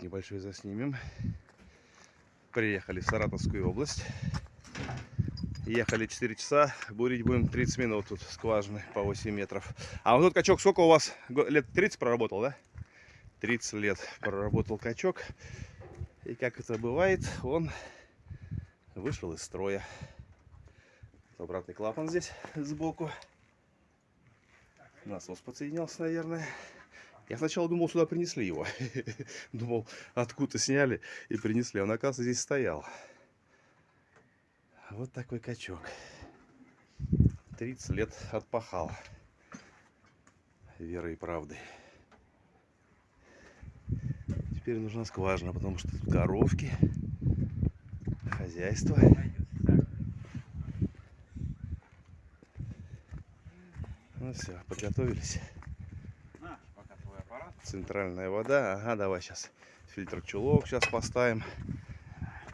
видосик небольшой заснимем. Приехали в Саратовскую область. Ехали 4 часа, бурить будем 30 минут тут скважины по 8 метров. А вот этот качок сколько у вас? Лет 30 проработал, да? 30 лет проработал качок. И как это бывает, он вышел из строя. Обратный клапан здесь сбоку. Насос подсоединялся, наверное. Я сначала думал, сюда принесли его. Думал, откуда сняли и принесли. Он, оказывается, здесь стоял. Вот такой качок. 30 лет отпахал. Верой и правдой. Теперь нужна скважина, потому что тут коровки, хозяйство. Ну все, подготовились. Центральная вода. Ага, давай сейчас фильтр чулок сейчас поставим.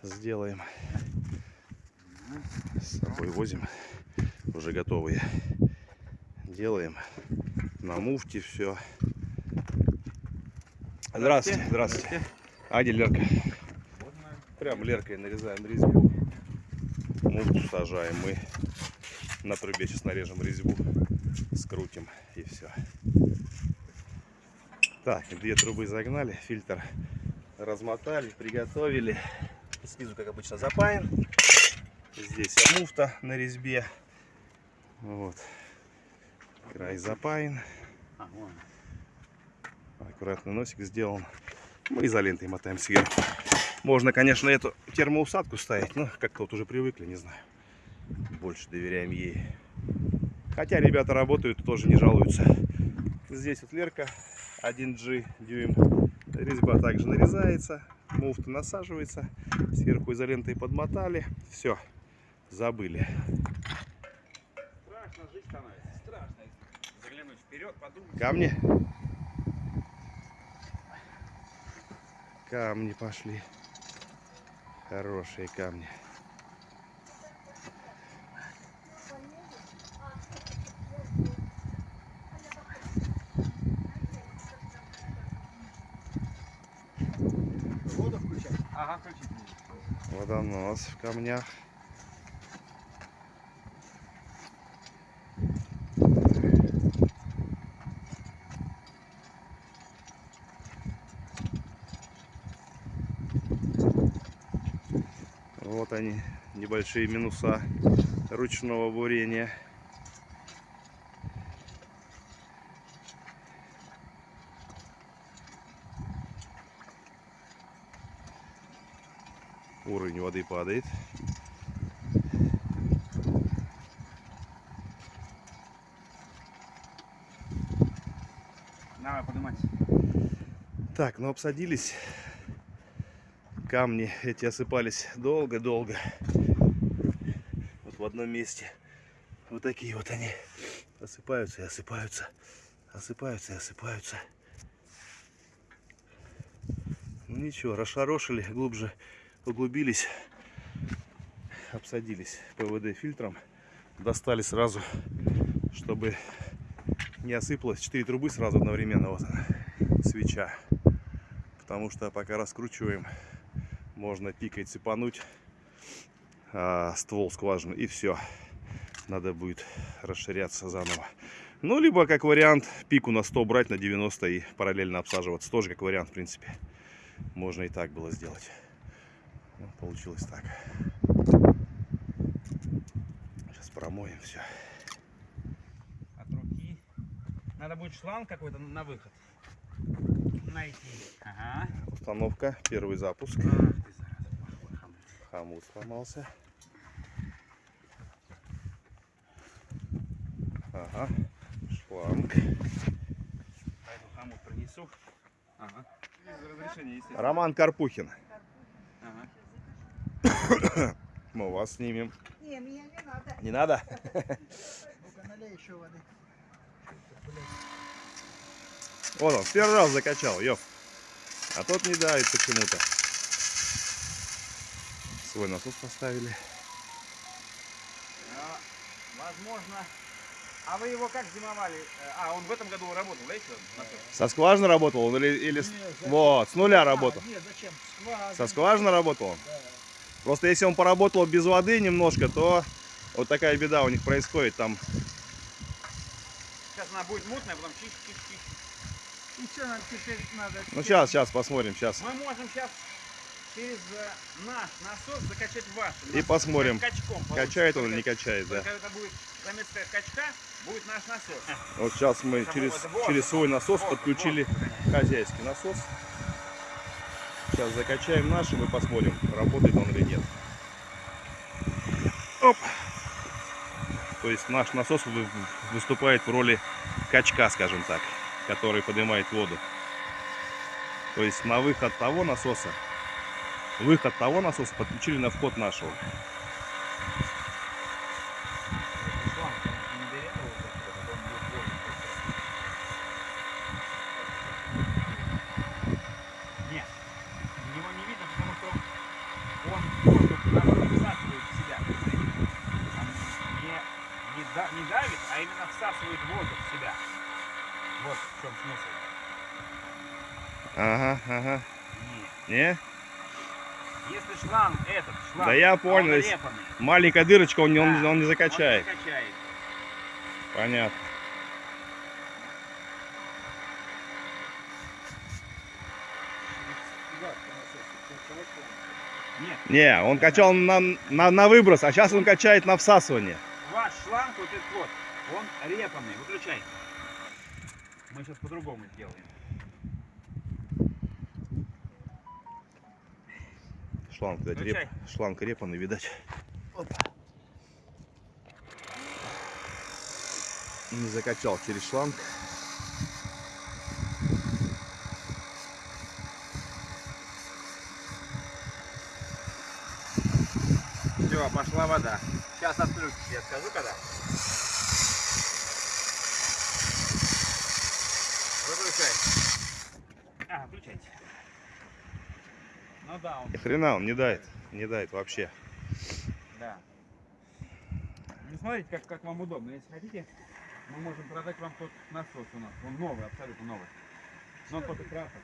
Сделаем. С собой возим. Уже готовые. Делаем. На муфте все. Здравствуйте. Здравствуйте. А где Лерка? Прям Леркой нарезаем резьбу. Муфту сажаем мы. На трубе сейчас нарежем резьбу. Скрутим и все. Так, две трубы загнали, фильтр размотали, приготовили. Снизу, как обычно, запаян. Здесь муфта на резьбе. Вот. Край запаян. Аккуратный носик сделан. Мы изолентой мотаем сверху. Можно, конечно, эту термоусадку ставить, но как-то вот уже привыкли, не знаю. Больше доверяем ей. Хотя ребята работают, тоже не жалуются. Здесь вот Лерка 1G дюйм. Резьба также нарезается, муфта насаживается, сверху изолентой подмотали. Все, забыли. Страшно жить становится, страшно. Заглянуть вперед, подумать. Камни. Камни пошли. Хорошие камни. Водонос в камнях. Вот они, небольшие минуса ручного бурения. Уровень воды падает. Давай, поднимать. Так, ну обсадились. Камни эти осыпались долго-долго. Вот в одном месте. Вот такие вот они. Осыпаются и осыпаются. Осыпаются и осыпаются. Ну ничего, расшарошили, глубже углубились. Обсадились ПВД фильтром. Достали сразу, чтобы не осыпалось. Четыре трубы сразу одновременно. Вот она, свеча. Потому что пока раскручиваем, можно пикой цепануть а, ствол скважины и все. Надо будет расширяться заново. Ну, либо как вариант пику на 100 брать на 90 и параллельно обсаживаться. Тоже как вариант, в принципе. Можно и так было сделать. Ну, получилось так. Сейчас промоем все. От руки. Надо будет шланг какой-то на выход. Найти. Ага. Установка, первый запуск. Ах ты, зараза, плохой хомут. Сломался. Ага, шланг. Пойду хомут принесу. Ага. Без разрешения, естественно. Роман Карпухин. Мы вас снимем. Не, мне не надо. Не надо? Ну-ка, налей еще воды. Вот он, первый раз закачал, ёп. А тот не давит почему-то. Свой насос поставили. А, возможно, А вы его как зимовали? А, он в этом году работал, да, еще? Со скважины работал он или, или с- Не, зачем? вот, с нуля А, работал? Нет, зачем? Скважина. Со скважины работал он? Да. Просто если он поработал без воды немножко, то вот такая беда у них происходит. Там Сейчас она будет мутная, потом чик-чик-чик. И что нам теперь надо? Ну сейчас, сейчас посмотрим, сейчас. Мы можем сейчас через э, наш насос закачать ваш. И посмотрим, Качком Качает он или не качает, да. Только это будет заместо качка, будет наш насос. Вот сейчас мы через, через свой насос Вот, подключили вот, хозяйский насос. Сейчас закачаем наш и мы посмотрим, работает он или нет. Оп. То есть наш насос вы- выступает в роли качка, скажем так, который поднимает воду. То есть на выход того насоса, выход того насоса подключили на вход нашего. Нет, его не видно, потому что он воздух наоборот всасывает в себя. Он не, не, да- не давит, а именно всасывает воздух в себя. Вот в чем смысл. Ага, ага. Нет. Не? Если шланг этот, шланг, Да я он понял, если- Маленькая дырочка, он, не- он, Да, он не он закачает. не качает. Понятно. Нет, Не, он качал на, на, на выброс, а сейчас он качает на всасывание. ваш шланг вот этот вот, он репанный. Выключай. Мы сейчас по-другому сделаем. Шланг, видать, реп, шланг репанный, видать. Опа. Не закачал через шланг. Все, пошла вода. Сейчас отключишь, я скажу когда. Выключай. А, включайте. Ну да, он, Ни хрена он не дает. Не дает вообще. да. Ну смотрите, как, как вам удобно. Если хотите, мы можем продать вам тот насос у нас. Он новый, абсолютно новый. Но он только красок.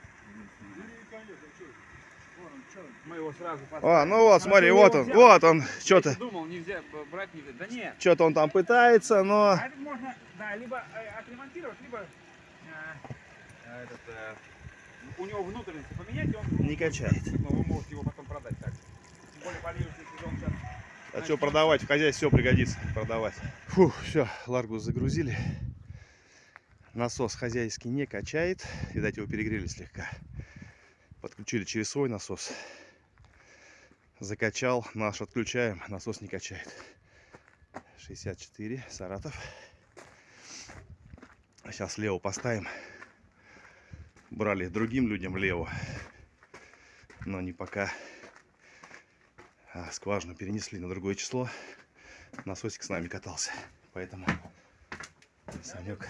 Мы его сразу поставим. А, ну вот, смотри, я вот он, взял. вот он, что-то, думал, нельзя брать, нельзя. Да нет. что-то он там пытается, но А этот можно, да, либо э, отремонтировать, либо э, э, этот, э, у него внутренности поменять, и он не качает. но вы можете его потом продать так. Тем более поливочный сезон сейчас. А что продавать? В хозяйстве все пригодится продавать. Фух, все, ларгус загрузили. Насос хозяйский не качает. Видать, его перегрели слегка. Подключили через свой насос. Закачал, наш отключаем, насос не качает. 64, Саратов. Сейчас лево поставим. Брали другим людям лево. Но не пока. А, скважину перенесли на другое число. Насосик с нами катался. Поэтому Санек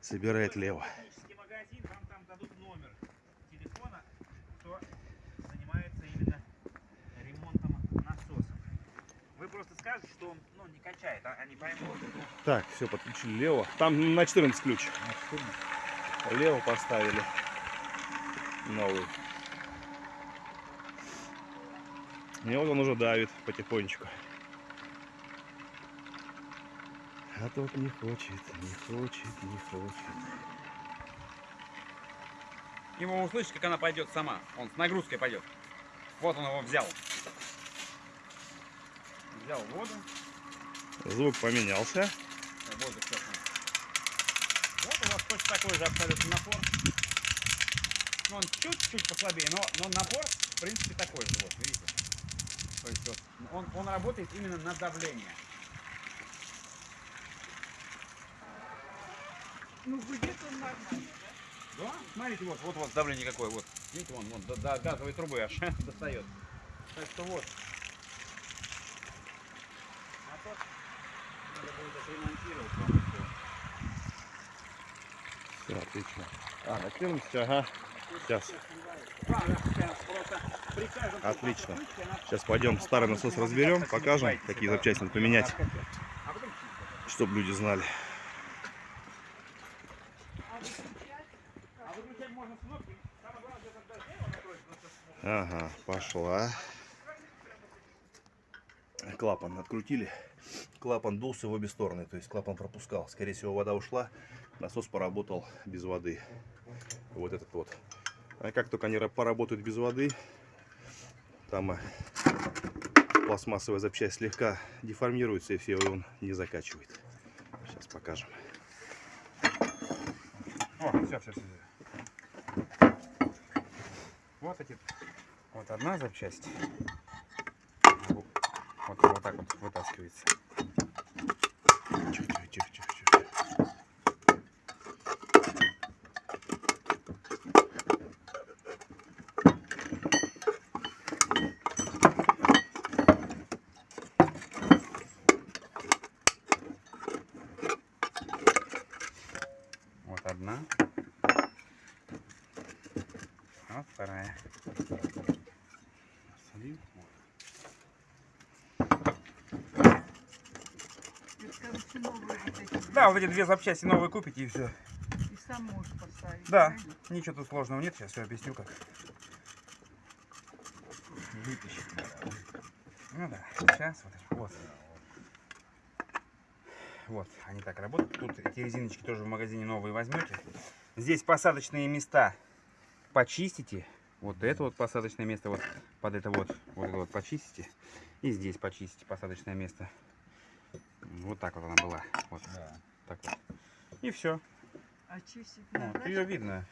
собирает лево. просто скажете, что он ну, не качает, а они поймут. Так, все, подключили лево. Там на 14 ключ. Лево поставили. Новый. И вот он уже давит потихонечку. А тот не хочет, не хочет, не хочет. Его услышишь, как она пойдет сама. Он с нагрузкой пойдет. Вот он его взял. Взял воду. Звук поменялся. Воздух он. Вот у вас точно такой же абсолютно напор. Ну, он чуть-чуть послабее, но, но напор, в принципе, такой же. Вот, видите? То есть вот, он, он работает именно на давление. Ну, будет он нормально. Да? Смотрите, вот, вот, вот давление какое. Вот. Видите, вон, вон, до, до газовой трубы аж достает. Так что вот. А надо будет отремонтировать вам. Все, отлично. А, на 14, ага. Сейчас. Отлично. Сейчас пойдем старый насос разберем, покажем, какие запчасти надо поменять. Чтобы люди знали. Ага, пошла. Клапан открутили. Клапан дулся в обе стороны, то есть клапан пропускал. Скорее всего, вода ушла, насос поработал без воды. Вот этот вот. А как только они ра- поработают без воды, там э, пластмассовая запчасть слегка деформируется, и все, он не закачивает. Сейчас покажем. О, все, все, все. Вот эти. Вот одна запчасть. Вот, вот так вот вытаскивается. Новые вот эти. Да, вот эти две запчасти новые купите и все. И сам можешь поставить. Да, правильно? ничего тут сложного нет, сейчас все объясню как. Вытащить. Ну да, сейчас вот, вот. Вот, они так работают. Тут эти резиночки тоже в магазине новые возьмете. Здесь посадочные места почистите. Вот это вот посадочное место, вот под это вот, вот это вот почистите. И здесь почистите посадочное место. Вот так вот она была. Вот. Так вот. И все. А чистить Вот, ее видно.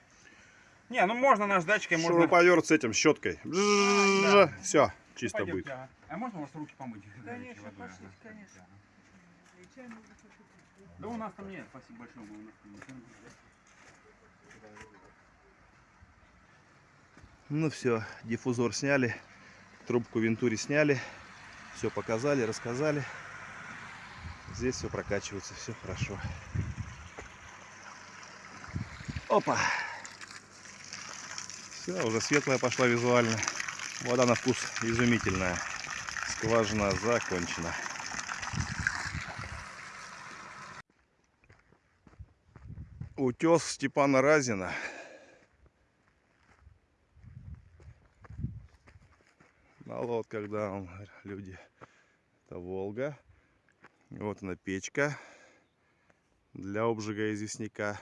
Не, ну можно наждачкой, можно... Шуруповерт с этим, щеткой. да. Все, чисто Пойдемте, будет. а. А можно у вас руки помыть? Конечно, водой, пошли, ага. конечно. Да у нас там нет, спасибо большое. у нас там. Ну все, диффузор сняли, трубку вентури сняли, все показали, рассказали. Здесь все прокачивается, все хорошо. Опа! Все, уже светлая пошла визуально. Вода на вкус изумительная. Скважина закончена. Утес Степана Разина. на лодках, да, люди. Это Волга. Вот она печка для обжига известняка.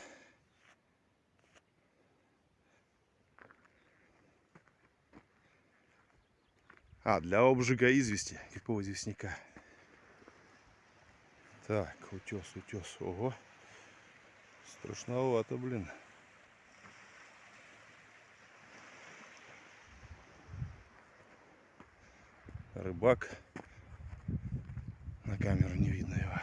А, для обжига извести. Какого известняка? Так, утес, утес. Ого. Страшновато, блин. рыбак. Камеру не видно его.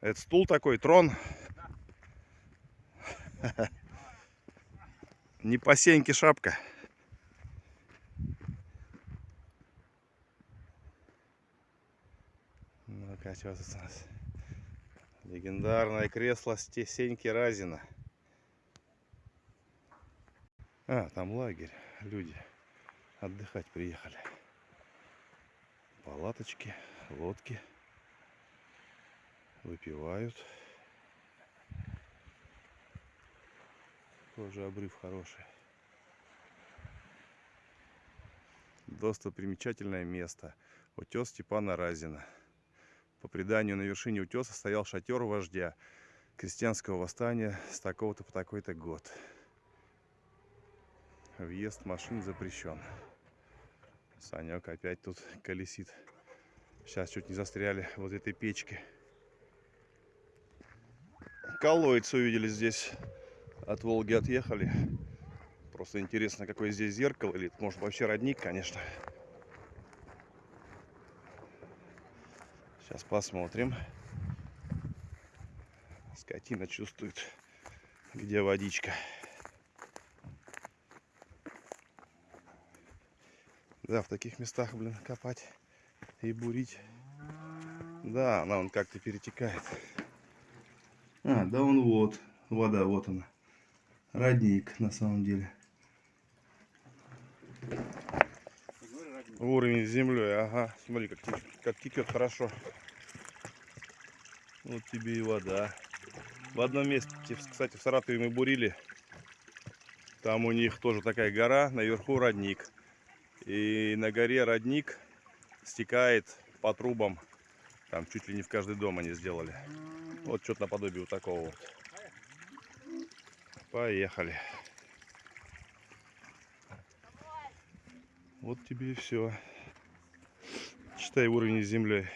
Это стул такой, трон. Не по сеньке шапка. Ну-ка, что тут у нас? Легендарное кресло Сеньки Разина. А, там лагерь, люди отдыхать приехали. Палаточки, лодки. Выпивают. Тоже обрыв хороший. Достопримечательное место. Утес Степана Разина. По преданию, на вершине утеса стоял шатер вождя крестьянского восстания с такого-то по такой-то год. Въезд машин запрещен. Санек опять тут колесит. Сейчас чуть не застряли вот этой печке. Колодец увидели здесь. От Волги отъехали. Просто интересно, какое здесь зеркало. Или может вообще родник, конечно. Сейчас посмотрим. Скотина чувствует, где водичка. Да, в таких местах, блин, копать и бурить. Да, она он как-то перетекает. А, да он вот. Вода, вот она. Родник, на самом деле. Уровень с землей, ага. Смотри, как, как текет хорошо. Вот тебе и вода. В одном месте, кстати, в Саратове мы бурили. Там у них тоже такая гора, наверху родник. И на горе родник стекает по трубам. Там чуть ли не в каждый дом они сделали. Вот что-то наподобие вот такого вот. Поехали. Вот тебе и все. Читай уровень с землей.